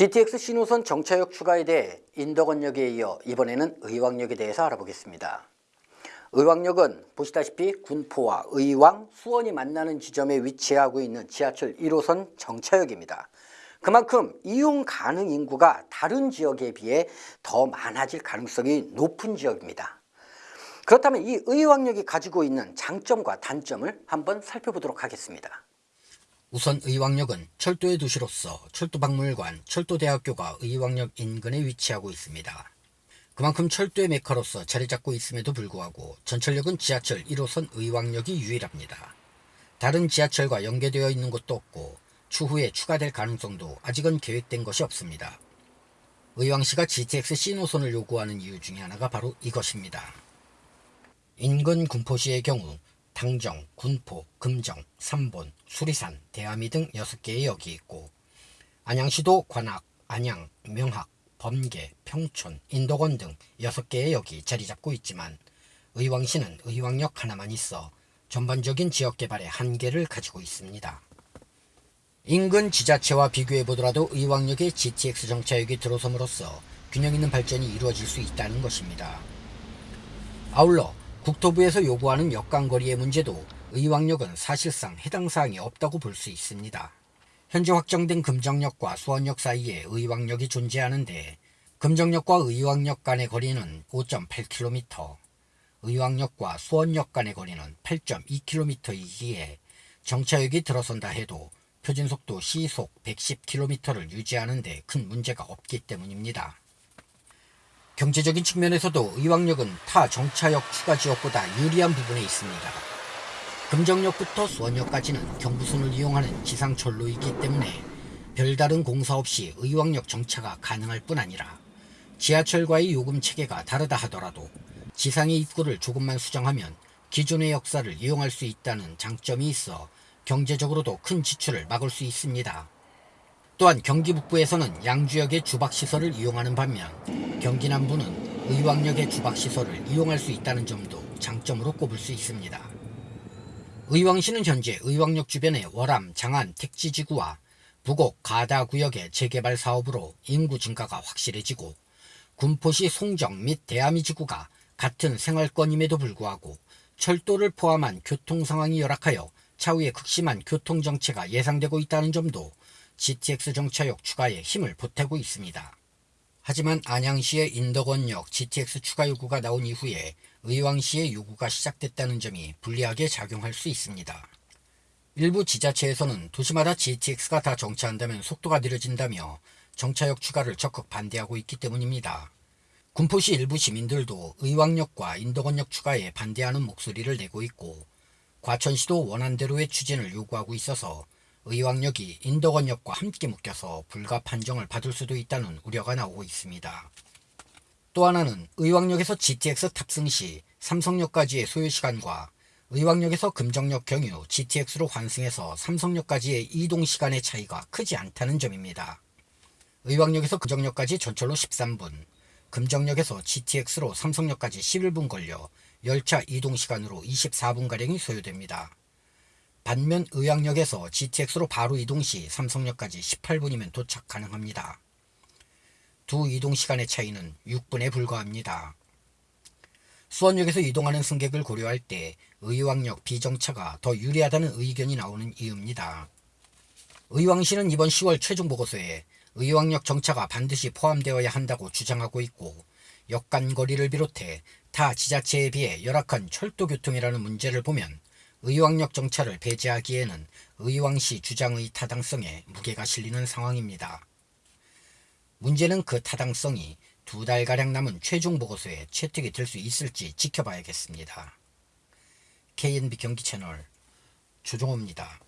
GTX 신호선 정차역 추가에 대해 인덕원역에 이어 이번에는 의왕역에 대해서 알아보겠습니다. 의왕역은 보시다시피 군포와 의왕, 수원이 만나는 지점에 위치하고 있는 지하철 1호선 정차역입니다. 그만큼 이용 가능 인구가 다른 지역에 비해 더 많아질 가능성이 높은 지역입니다. 그렇다면 이 의왕역이 가지고 있는 장점과 단점을 한번 살펴보도록 하겠습니다. 우선 의왕역은 철도의 도시로서 철도박물관, 철도대학교가 의왕역 인근에 위치하고 있습니다. 그만큼 철도의 메카로서 자리 잡고 있음에도 불구하고 전철역은 지하철 1호선 의왕역이 유일합니다. 다른 지하철과 연계되어 있는 곳도 없고 추후에 추가될 가능성도 아직은 계획된 것이 없습니다. 의왕시가 GTX C노선을 요구하는 이유 중에 하나가 바로 이것입니다. 인근 군포시의 경우 당정, 군포, 금정, 삼본, 수리산, 대암이 등 6개의 역이 있고 안양시도 관악, 안양, 명학, 범계, 평촌, 인덕원 등 6개의 역이 자리 잡고 있지만 의왕시는 의왕역 하나만 있어 전반적인 지역 개발의 한계를 가지고 있습니다. 인근 지자체와 비교해 보더라도 의왕역에 GTX 정차역이 들어섬으로써 균형 있는 발전이 이루어질 수 있다는 것입니다. 아울러 국토부에서 요구하는 역간거리의 문제도 의왕역은 사실상 해당 사항이 없다고 볼 수 있습니다. 현재 확정된 금정역과 수원역 사이에 의왕역이 존재하는데 금정역과 의왕역 간의 거리는 5.8km, 의왕역과 수원역 간의 거리는 8.2km이기에 정차역이 들어선다 해도 표준속도 시속 110km를 유지하는 데 큰 문제가 없기 때문입니다. 경제적인 측면에서도 의왕역은 타 정차역 추가 지역보다 유리한 부분에 있습니다. 금정역부터 수원역까지는 경부선을 이용하는 지상철로이기 때문에 별다른 공사 없이 의왕역 정차가 가능할 뿐 아니라 지하철과의 요금 체계가 다르다 하더라도 지상의 입구를 조금만 수정하면 기존의 역사를 이용할 수 있다는 장점이 있어 경제적으로도 큰 지출을 막을 수 있습니다. 또한 경기 북부에서는 양주역의 주박시설을 이용하는 반면 경기 남부는 의왕역의 주박시설을 이용할 수 있다는 점도 장점으로 꼽을 수 있습니다. 의왕시는 현재 의왕역 주변의 월암, 장안, 택지지구와 부곡, 가다 구역의 재개발 사업으로 인구 증가가 확실해지고 군포시 송정 및 대암이 지구가 같은 생활권임에도 불구하고 철도를 포함한 교통 상황이 열악하여 차후에 극심한 교통정체가 예상되고 있다는 점도 GTX 정차역 추가에 힘을 보태고 있습니다. 하지만 안양시의 인덕원역 GTX 추가 요구가 나온 이후에 의왕시의 요구가 시작됐다는 점이 불리하게 작용할 수 있습니다. 일부 지자체에서는 도시마다 GTX가 다 정차한다면 속도가 느려진다며 정차역 추가를 적극 반대하고 있기 때문입니다. 군포시 일부 시민들도 의왕역과 인덕원역 추가에 반대하는 목소리를 내고 있고 과천시도 원안대로의 추진을 요구하고 있어서 의왕역이 인덕원역과 함께 묶여서 불가 판정을 받을 수도 있다는 우려가 나오고 있습니다. 또 하나는 의왕역에서 GTX 탑승 시 삼성역까지의 소요시간과 의왕역에서 금정역 경유 GTX로 환승해서 삼성역까지의 이동시간의 차이가 크지 않다는 점입니다. 의왕역에서 금정역까지 전철로 13분, 금정역에서 GTX로 삼성역까지 11분 걸려 열차 이동시간으로 24분가량이 소요됩니다. 반면 의왕역에서 GTX로 바로 이동 시 삼성역까지 18분이면 도착 가능합니다. 두 이동 시간의 차이는 6분에 불과합니다. 수원역에서 이동하는 승객을 고려할 때 의왕역 비정차가 더 유리하다는 의견이 나오는 이유입니다. 의왕시는 이번 10월 최종 보고서에 의왕역 정차가 반드시 포함되어야 한다고 주장하고 있고 역간 거리를 비롯해 타 지자체에 비해 열악한 철도 교통이라는 문제를 보면 의왕역 정차를 배제하기에는 의왕시 주장의 타당성에 무게가 실리는 상황입니다. 문제는 그 타당성이 두 달가량 남은 최종 보고서에 채택이 될 수 있을지 지켜봐야겠습니다. KNB 경기 채널 조종호입니다.